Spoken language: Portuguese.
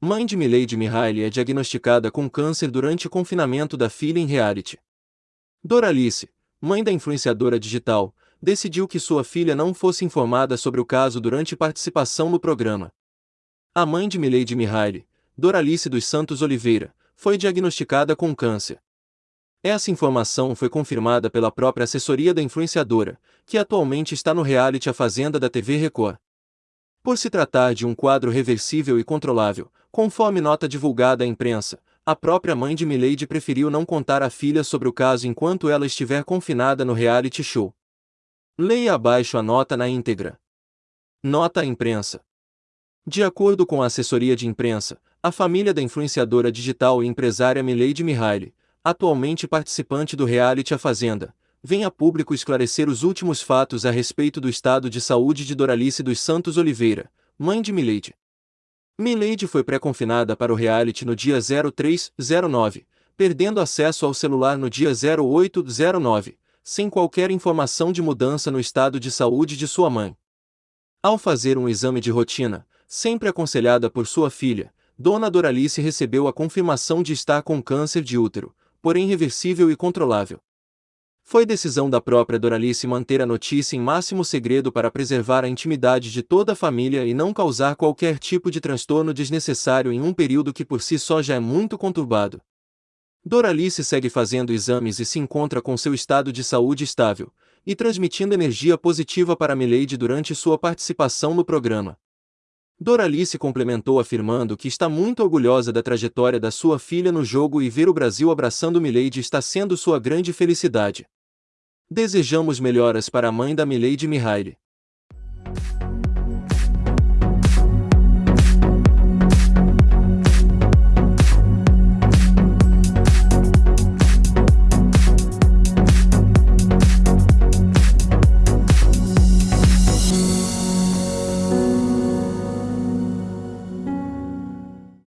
Mãe de Milady Mihaly é diagnosticada com câncer durante o confinamento da filha em reality. Doralice, mãe da influenciadora digital, decidiu que sua filha não fosse informada sobre o caso durante participação no programa. A mãe de Milady Mihaly, Doralice dos Santos Oliveira, foi diagnosticada com câncer. Essa informação foi confirmada pela própria assessoria da influenciadora, que atualmente está no reality A Fazenda da TV Record. Por se tratar de um quadro reversível e controlável, conforme nota divulgada à imprensa, a própria mãe de Milady preferiu não contar à filha sobre o caso enquanto ela estiver confinada no reality show. Leia abaixo a nota na íntegra. Nota à imprensa. De acordo com a assessoria de imprensa, a família da influenciadora digital e empresária Milady Mihaly, atualmente participante do reality A Fazenda, vem a público esclarecer os últimos fatos a respeito do estado de saúde de Doralice dos Santos Oliveira, mãe de Milady. Milady foi pré-confinada para o reality no dia 0309, perdendo acesso ao celular no dia 0809, sem qualquer informação de mudança no estado de saúde de sua mãe. Ao fazer um exame de rotina, sempre aconselhada por sua filha, Dona Doralice recebeu a confirmação de estar com câncer de útero, porém reversível e controlável. Foi decisão da própria Doralice manter a notícia em máximo segredo para preservar a intimidade de toda a família e não causar qualquer tipo de transtorno desnecessário em um período que por si só já é muito conturbado. Doralice segue fazendo exames e se encontra com seu estado de saúde estável, e transmitindo energia positiva para Milady durante sua participação no programa. Doralice complementou afirmando que está muito orgulhosa da trajetória da sua filha no jogo e ver o Brasil abraçando Milady está sendo sua grande felicidade. Desejamos melhoras para a mãe da Milady Mihaly.